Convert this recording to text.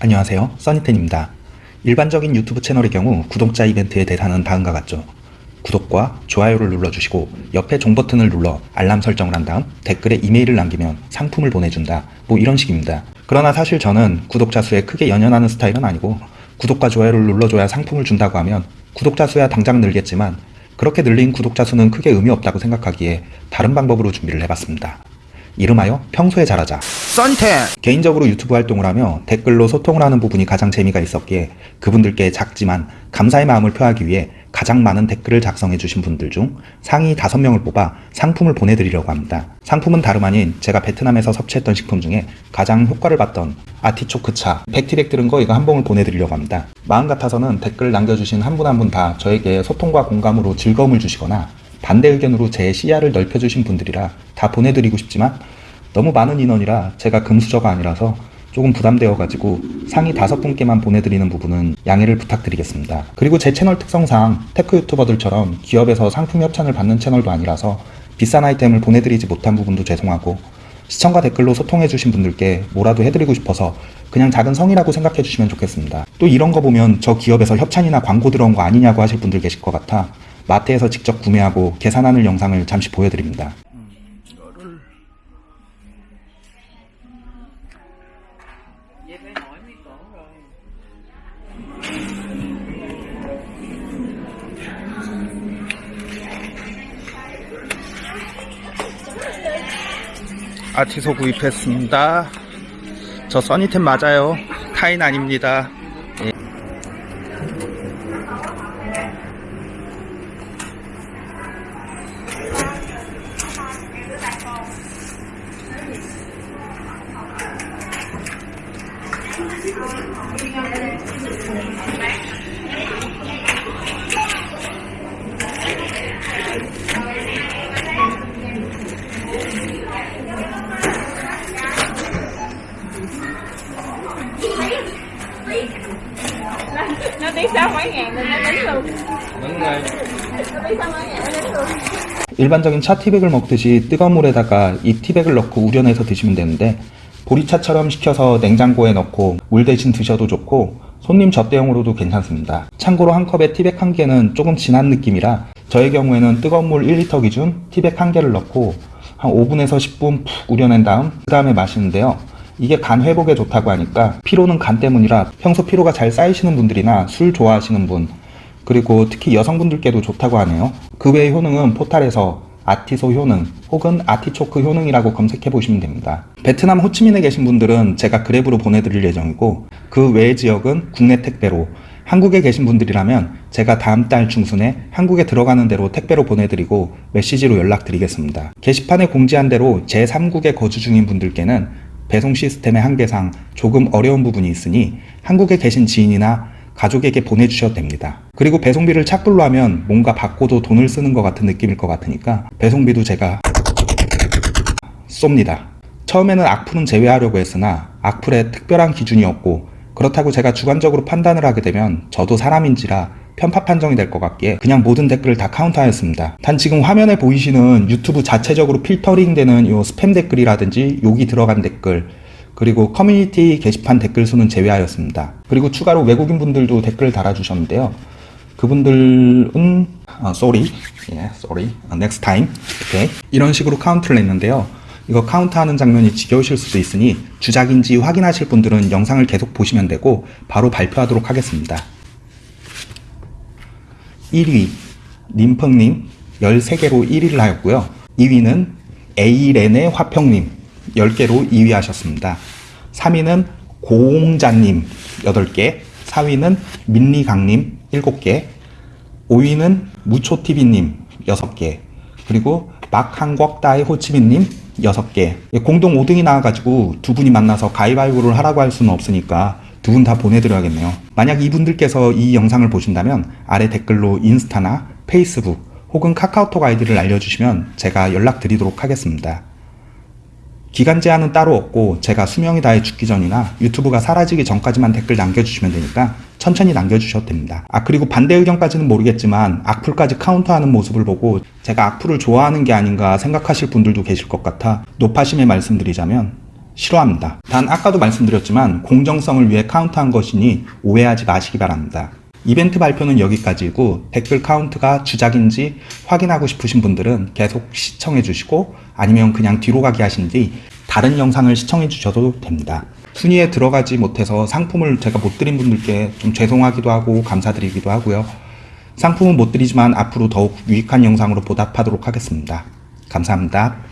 안녕하세요. 써니텐입니다. 일반적인 유튜브 채널의 경우 구독자 이벤트의 대상은 다음과 같죠. 구독과 좋아요를 눌러주시고 옆에 종 버튼을 눌러 알람 설정을 한 다음 댓글에 이메일을 남기면 상품을 보내준다. 뭐 이런 식입니다. 그러나 사실 저는 구독자 수에 크게 연연하는 스타일은 아니고 구독과 좋아요를 눌러줘야 상품을 준다고 하면 구독자 수야 당장 늘겠지만 그렇게 늘린 구독자 수는 크게 의미 없다고 생각하기에 다른 방법으로 준비를 해봤습니다 이름하여 평소에 잘하자 써니텐 개인적으로 유튜브 활동을 하며 댓글로 소통을 하는 부분이 가장 재미가 있었기에 그분들께 작지만 감사의 마음을 표하기 위해 가장 많은 댓글을 작성해 주신 분들 중 상위 5명을 뽑아 상품을 보내드리려고 합니다. 상품은 다름 아닌 제가 베트남에서 섭취했던 식품 중에 가장 효과를 봤던 아티초크차, 백티백 들은 거 이거 한 봉을 보내드리려고 합니다. 마음 같아서는 댓글 남겨주신 한 분 한 분 다 저에게 소통과 공감으로 즐거움을 주시거나 반대 의견으로 제 시야를 넓혀주신 분들이라 다 보내드리고 싶지만 너무 많은 인원이라 제가 금수저가 아니라서 조금 부담되어가지고 상위 다섯 분께만 보내드리는 부분은 양해를 부탁드리겠습니다. 그리고 제 채널 특성상 테크 유튜버들처럼 기업에서 상품 협찬을 받는 채널도 아니라서 비싼 아이템을 보내드리지 못한 부분도 죄송하고 시청과 댓글로 소통해주신 분들께 뭐라도 해드리고 싶어서 그냥 작은 성의라고 생각해주시면 좋겠습니다. 또 이런 거 보면 저 기업에서 협찬이나 광고 들어온 거 아니냐고 하실 분들 계실 것 같아 마트에서 직접 구매하고 계산하는 영상을 잠시 보여드립니다. 아티소 구입했습니다. 저 써니텐 맞아요. 타인 아닙니다 일반적인 차 티백을 먹듯이 뜨거운 물에다가 이 티백을 넣고 우려내서 드시면 되는데 보리차처럼 식혀서 냉장고에 넣고 물 대신 드셔도 좋고 손님 접대용으로도 괜찮습니다. 참고로 한 컵에 티백 한 개는 조금 진한 느낌이라 저의 경우에는 뜨거운 물 1리터 기준 티백 한 개를 넣고 한 5분에서 10분 푹 우려낸 다음 그 다음에 마시는데요. 이게 간 회복에 좋다고 하니까 피로는 간 때문이라 평소 피로가 잘 쌓이시는 분들이나 술 좋아하시는 분 그리고 특히 여성분들께도 좋다고 하네요. 그 외의 효능은 포탈에서 아티소 효능 혹은 아티초크 효능이라고 검색해 보시면 됩니다. 베트남 호치민에 계신 분들은 제가 그랩으로 보내드릴 예정이고 그 외의 지역은 국내 택배로 한국에 계신 분들이라면 제가 다음 달 중순에 한국에 들어가는 대로 택배로 보내드리고 메시지로 연락드리겠습니다. 게시판에 공지한 대로 제3국에 거주 중인 분들께는 배송 시스템의 한계상 조금 어려운 부분이 있으니 한국에 계신 지인이나 가족에게 보내주셔도 됩니다. 그리고 배송비를 착불로 하면 뭔가 받고도 돈을 쓰는 것 같은 느낌일 것 같으니까 배송비도 제가 쏩니다. 처음에는 악플은 제외하려고 했으나 악플에 특별한 기준이 없고 그렇다고 제가 주관적으로 판단을 하게 되면 저도 사람인지라 편파 판정이 될 것 같기에 그냥 모든 댓글을 다 카운트하였습니다. 단 지금 화면에 보이시는 유튜브 자체적으로 필터링 되는 이 스팸 댓글이라든지 욕이 들어간 댓글 그리고 커뮤니티 게시판 댓글 수는 제외하였습니다. 그리고 추가로 외국인 분들도 댓글 달아주셨는데요. 그분들은 아, sorry, yeah, sorry, 아, next time, okay. 이런 식으로 카운트를 했는데요. 이거 카운트하는 장면이 지겨우실 수도 있으니 주작인지 확인하실 분들은 영상을 계속 보시면 되고 바로 발표하도록 하겠습니다. 1위 님펑님 13개로 1위를 하였고요. 2위는 에이렌의 화평님 10개로 2위 하셨습니다. 3위는 고홍자님 8개, 4위는 민리강님 7개, 5위는 무초TV님 6개, 그리고 막한국다의 호치민님 6개. 공동 5등이 나와가지고 두 분이 만나서 가위바위보를 하라고 할 수는 없으니까 두 분 다 보내드려야겠네요. 만약 이분들께서 이 영상을 보신다면 아래 댓글로 인스타나 페이스북 혹은 카카오톡 아이디를 알려주시면 제가 연락드리도록 하겠습니다. 기간 제한은 따로 없고 제가 수명이 다해 죽기 전이나 유튜브가 사라지기 전까지만 댓글 남겨주시면 되니까 천천히 남겨주셔도 됩니다. 아 그리고 반대 의견까지는 모르겠지만 악플까지 카운트하는 모습을 보고 제가 악플을 좋아하는 게 아닌가 생각하실 분들도 계실 것 같아 노파심에 말씀드리자면 싫어합니다. 단 아까도 말씀드렸지만 공정성을 위해 카운트한 것이니 오해하지 마시기 바랍니다. 이벤트 발표는 여기까지고 댓글 카운트가 주작인지 확인하고 싶으신 분들은 계속 시청해 주시고 아니면 그냥 뒤로 가기 하신 뒤 다른 영상을 시청해 주셔도 됩니다. 순위에 들어가지 못해서 상품을 제가 못 드린 분들께 좀 죄송하기도 하고 감사드리기도 하고요. 상품은 못 드리지만 앞으로 더욱 유익한 영상으로 보답하도록 하겠습니다. 감사합니다.